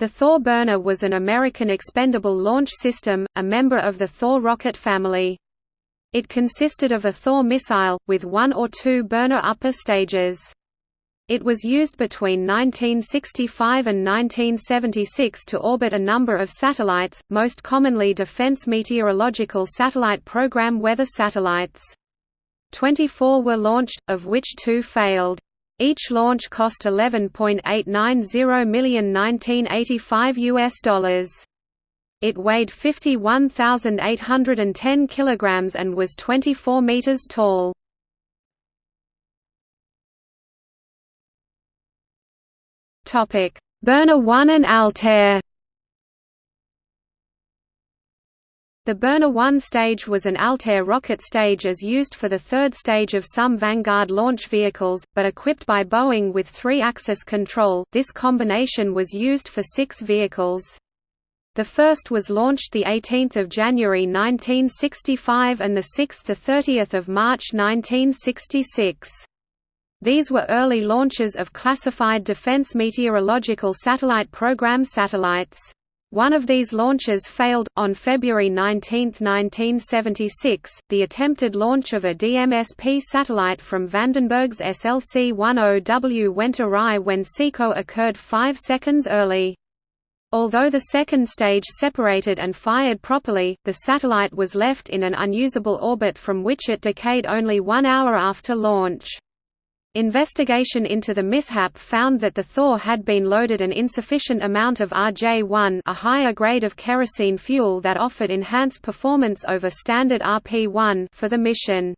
The Thor burner was an American expendable launch system, a member of the Thor rocket family. It consisted of a Thor missile, with one or two burner upper stages. It was used between 1965 and 1976 to orbit a number of satellites, most commonly Defense Meteorological Satellite Program weather satellites. Twenty-four were launched, of which two failed. Each launch cost 11.890 million 1985 US dollars. It weighed 51,810 kilograms and was 24 meters tall. Topic: Burner 1 and Altair. The Burner 1 stage was an Altair rocket stage as used for the third stage of some Vanguard launch vehicles, but equipped by Boeing with three-axis control, this combination was used for six vehicles. The first was launched 18 January 1965 and the sixth 30 March 1966. These were early launches of classified Defense Meteorological Satellite Program satellites. One of these launches failed. On February 19, 1976, the attempted launch of a DMSP satellite from Vandenberg's SLC-10W went awry when SECO occurred five seconds early. Although the second stage separated and fired properly, the satellite was left in an unusable orbit from which it decayed only one hour after launch. Investigation into the mishap found that the Thor had been loaded an insufficient amount of RJ-1 a higher grade of kerosene fuel that offered enhanced performance over standard RP-1 for the mission.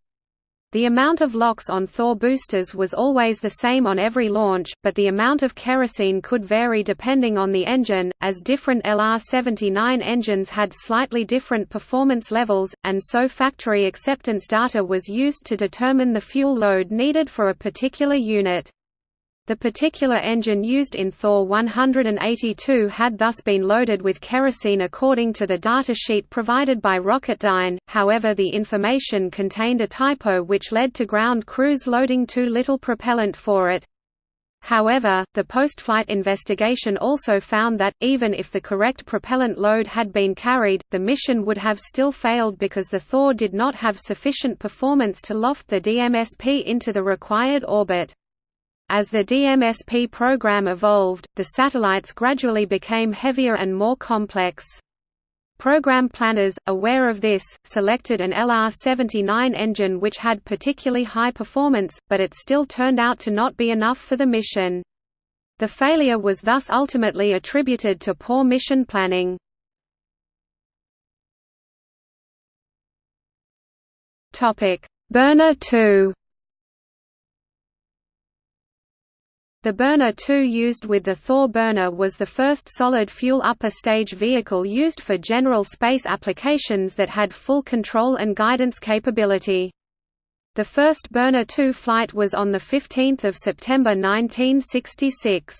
The amount of LOX on Thor boosters was always the same on every launch, but the amount of kerosene could vary depending on the engine, as different LR-79 engines had slightly different performance levels, and so factory acceptance data was used to determine the fuel load needed for a particular unit. The particular engine used in Thor 182 had thus been loaded with kerosene according to the datasheet provided by Rocketdyne, however the information contained a typo which led to ground crews loading too little propellant for it. However, the post-flight investigation also found that, even if the correct propellant load had been carried, the mission would have still failed because the Thor did not have sufficient performance to loft the DMSP into the required orbit. As the DMSP program evolved, the satellites gradually became heavier and more complex. Program planners, aware of this, selected an LR-79 engine which had particularly high performance, but it still turned out to not be enough for the mission. The failure was thus ultimately attributed to poor mission planning. Burner 2 The Burner 2 used with the Thor burner was the first solid-fuel upper stage vehicle used for general space applications that had full control and guidance capability. The first Burner 2 flight was on 15 September 1966.